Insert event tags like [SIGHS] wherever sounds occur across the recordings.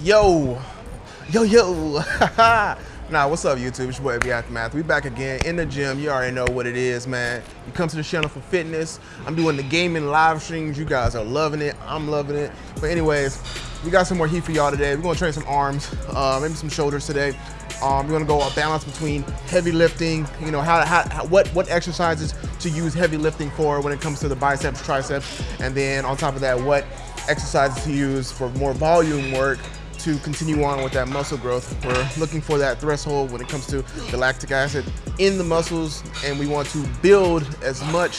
Yo, yo, yo. [LAUGHS] nah, what's up, YouTube? It's your boy, Aftermath. We back again in the gym. You already know what it is, man. You come to the channel for fitness. I'm doing the gaming live streams. You guys are loving it. I'm loving it. But anyways, we got some more heat for y'all today. We're gonna train some arms, uh, maybe some shoulders today. Um, we're gonna go a balance between heavy lifting, you know, how, how, what what exercises to use heavy lifting for when it comes to the biceps, triceps, and then on top of that, what exercises to use for more volume work to continue on with that muscle growth. We're looking for that threshold when it comes to the lactic acid in the muscles, and we want to build as much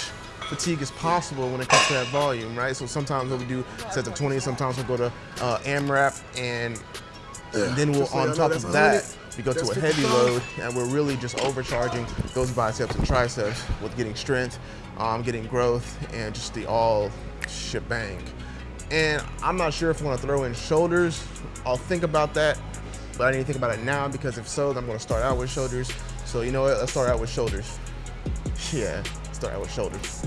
fatigue as possible when it comes to that volume, right? So sometimes what we do sets of 20, sometimes we'll go to uh, AMRAP, and, and then we'll, on top of that, we go to a heavy load, and we're really just overcharging those biceps and triceps with getting strength, um, getting growth, and just the all shebang. And I'm not sure if I want to throw in shoulders. I'll think about that, but I need to think about it now because if so, then I'm going to start out with shoulders. So you know what? Let's start out with shoulders. Yeah, start out with shoulders.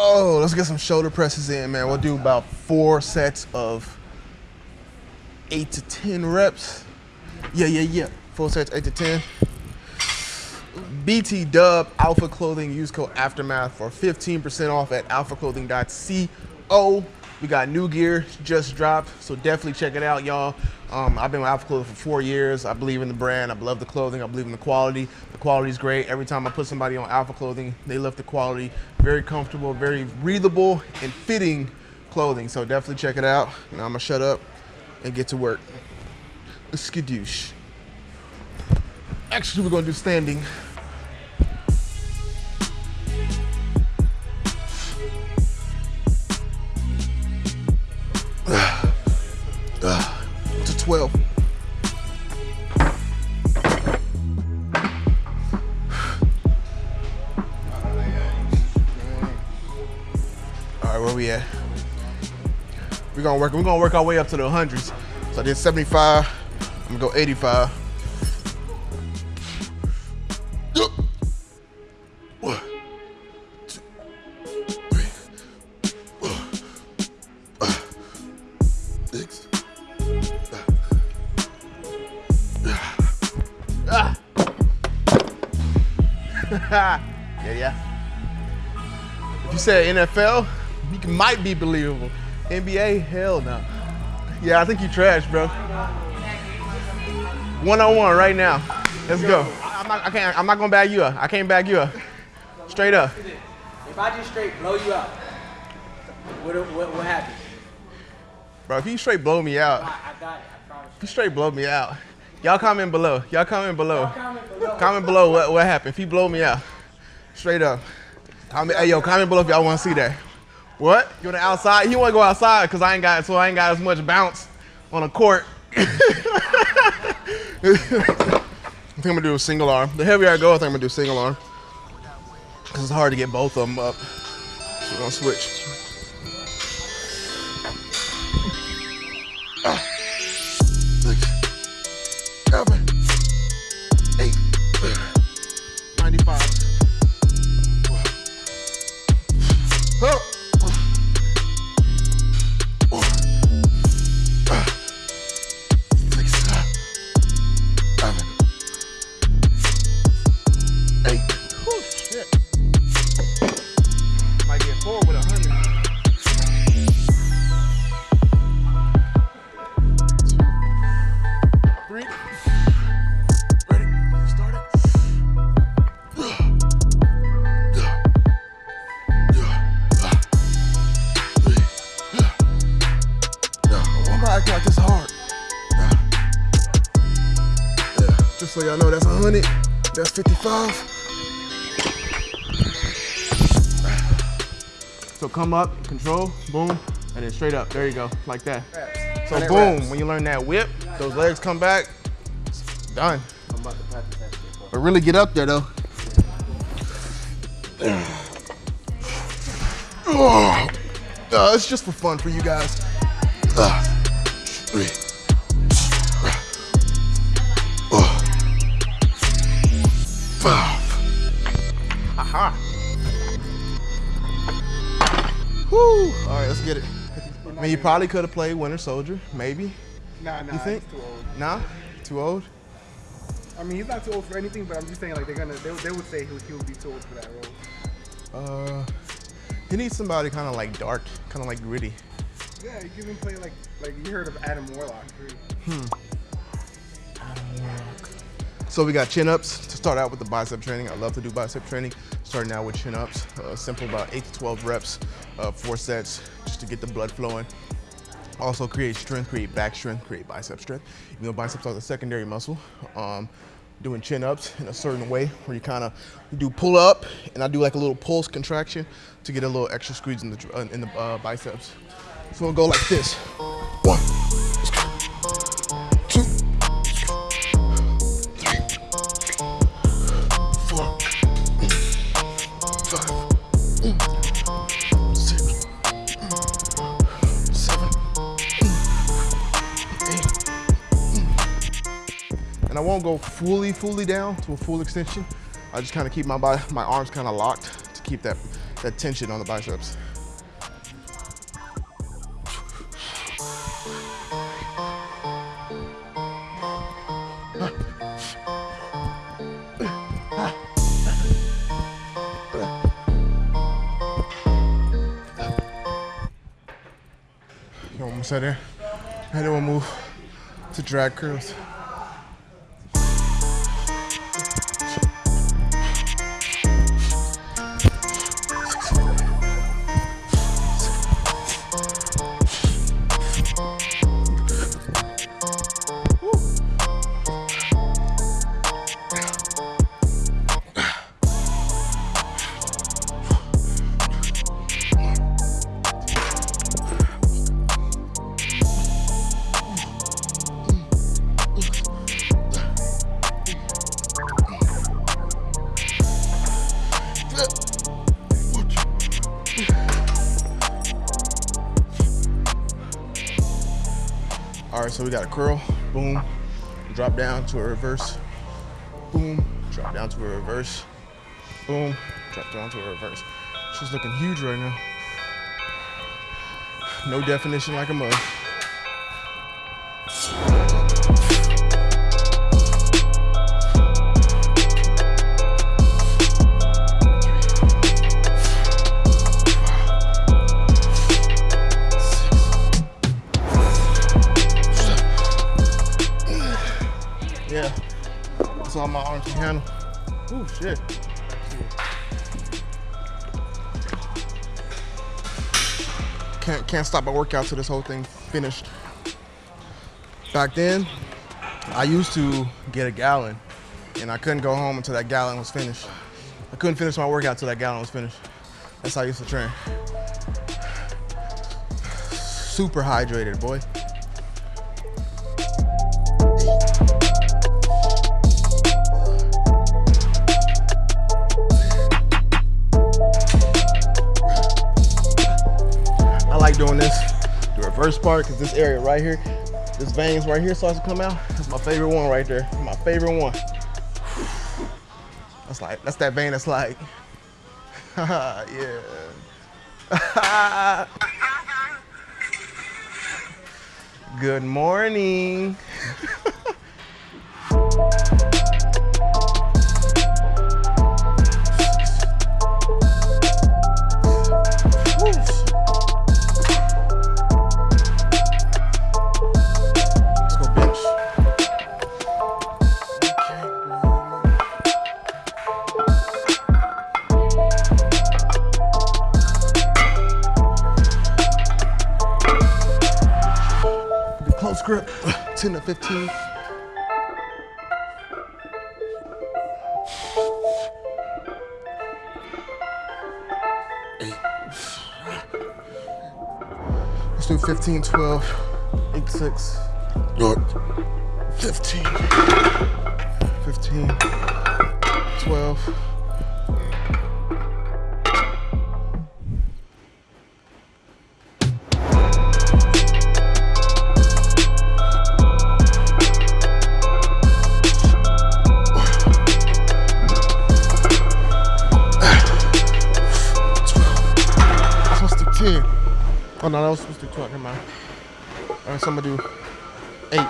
Oh, let's get some shoulder presses in, man. We'll do about four sets of eight to 10 reps. Yeah, yeah, yeah. Four sets, eight to 10. BT Dub Alpha Clothing. Use code Aftermath for 15% off at alphaclothing.co. We got new gear just dropped, so definitely check it out, y'all. Um, I've been with Alpha Clothing for four years. I believe in the brand. I love the clothing. I believe in the quality. The quality is great. Every time I put somebody on Alpha Clothing, they love the quality. Very comfortable, very breathable, and fitting clothing. So definitely check it out. Now I'm gonna shut up and get to work. Skadoosh. Actually, we're gonna do standing. Right, where we at? We're gonna work. We're gonna work our way up to the hundreds. So I did 75. I'm gonna go 85. One, two, three, four, five, six. Ah. yeah, yeah. If you said NFL, might be believable. NBA, hell no. Yeah, I think you trash, bro. One on one right now. Let's go. I'm not, I can't. I'm not gonna bag you up. I can't bag you up. Straight up. If I just straight blow you out, what, what, what happens? Bro, if you straight blow me out, I, I got it, I promise. if you straight blow me out, y'all comment below. Y'all comment below. Comment below. Comment below what, what happened. If he blow me out, straight up. Comment, hey yo, comment below if y'all want to see that. What? You want to outside? He want to go outside because I ain't got so I ain't got as much bounce on a court. [LAUGHS] I think I'm gonna do a single arm. The heavier I go, I think I'm gonna do single arm. Cause it's hard to get both of them up. So we're gonna switch. That's 55. So come up, control, boom, and then straight up. There you go, like that. So boom, reps. when you learn that whip, those legs come back, done. I'm about to practice that shit, bro. But really get up there though. [SIGHS] Uh, it's just for fun for you guys. Uh, [SIGHS] three. Five. Aha. Woo. All right, let's get it. I mean, you probably could have played Winter Soldier, maybe. Nah, nah, You think? too old. Nah, too old. I mean, he's not too old for anything, but I'm just saying, like, they're gonna, they, they would say he would, he would be too old for that role. Uh, he needs somebody kind of like dark, kind of like gritty. Yeah, you can even play like, like you heard of Adam Warlock. right? So we got chin ups to start out with the bicep training. I love to do bicep training. Starting out with chin ups, uh, simple about eight to 12 reps, uh, four sets, just to get the blood flowing. Also create strength, create back strength, create bicep strength. You know, biceps are the secondary muscle. Um, doing chin ups in a certain way where you kind of do pull up and I do like a little pulse contraction to get a little extra squeeze in the, in the uh, biceps. So we'll go like this. One, And I won't go fully, fully down to a full extension. I just kind of keep my body, my arms kind of locked to keep that, that tension on the biceps. You almost there. Then we'll move to drag curls. So we got a curl, boom, drop down to a reverse, boom, drop down to a reverse, boom, drop down to a reverse. She's looking huge right now. No definition like a mug. All my arms can handle. Ooh, shit. Can't can't stop my workout till this whole thing finished. Back then, I used to get a gallon, and I couldn't go home until that gallon was finished. I couldn't finish my workout till that gallon was finished. That's how I used to train. Super hydrated, boy. Doing this, the reverse part, because this area right here, this veins right here starts to come out. That's my favorite one right there. My favorite one. That's like, that's that vein that's like, [LAUGHS] yeah. [LAUGHS] Good morning. [LAUGHS] Let's do 15, 12, 8, 6. Good. 15. 15. 12. Oh no, that was supposed to be 12. Never mind. All right, so I'm gonna do eight.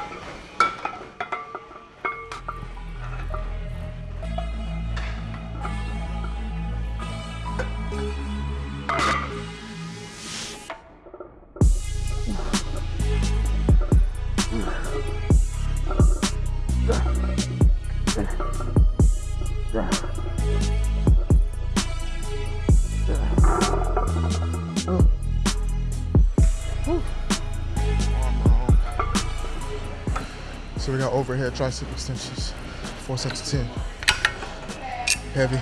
So overhead tricep extensions, four sets of 10. Heavy.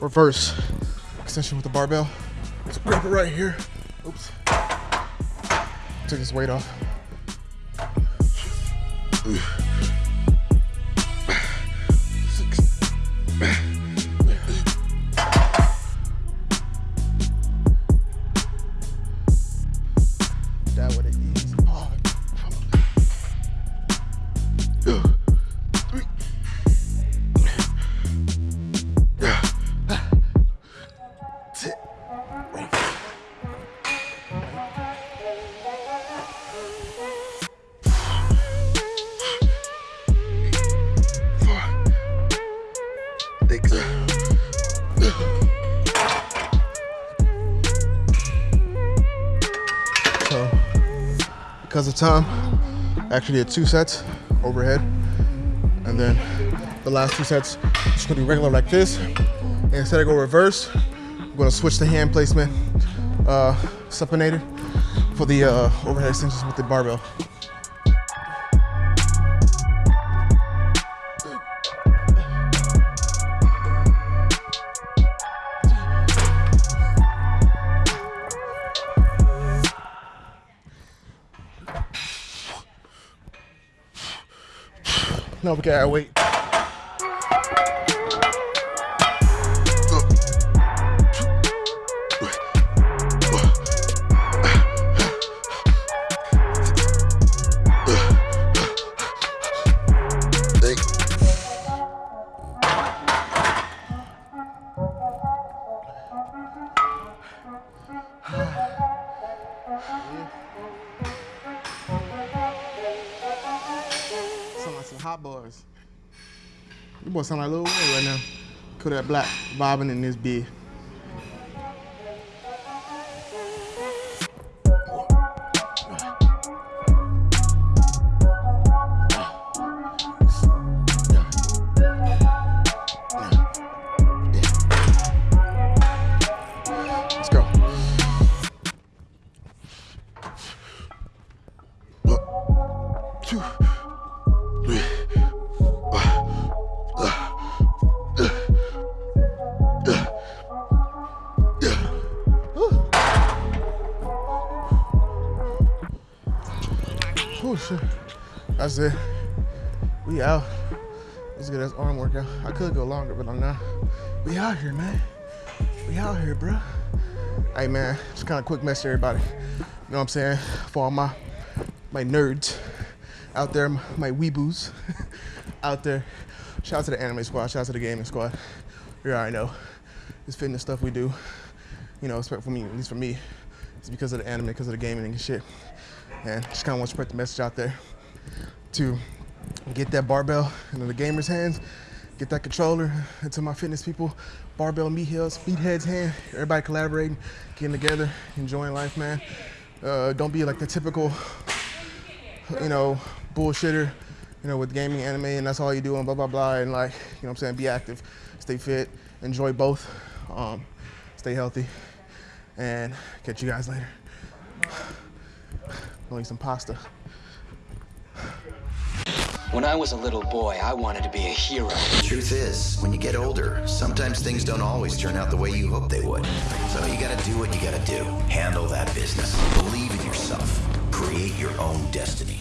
Reverse extension with the barbell. Let's grab it right here. Oops. Take his weight off. Because of time, actually did two sets overhead, and then the last two sets just gonna be regular like this. And instead of go reverse, I'm gonna switch the hand placement, uh, supinated for the uh, overhead extensions with the barbell. No, we gotta wait. [SIGHS] hot boys. You boys sound like Lil Wayne right now. Kodak Black bobbing in this beer. Let's go. We out. Let's get this arm workout. I could go longer, but I'm not. We out here, man. We out here, bro. Hey man, just kind of quick message to everybody. You know what I'm saying? For all my my nerds out there, my weeboos [LAUGHS] out there. Shout out to the anime squad, shout out to the gaming squad. You already know. This fitness stuff we do, you know, especially for me, at least for me, it's because of the anime, because of the gaming and shit. And just kind of want to spread the message out there to get that barbell into the gamers' hands, get that controller into my fitness people, barbell meatheads, meatheads hand. Everybody collaborating, getting together, enjoying life, man. Uh, don't be like the typical, you know, bullshitter, you know, with gaming, anime, and that's all you do, and blah blah blah. And like, you know, what I'm saying, be active, stay fit, enjoy both, um, stay healthy, and catch you guys later. Eat some pasta. When I was a little boy, I wanted to be a hero. The Truth is, when you get older, sometimes things don't always turn out the way you hope they would. So you gotta do what you gotta do. Handle that business. Believe in yourself. Create your own destiny.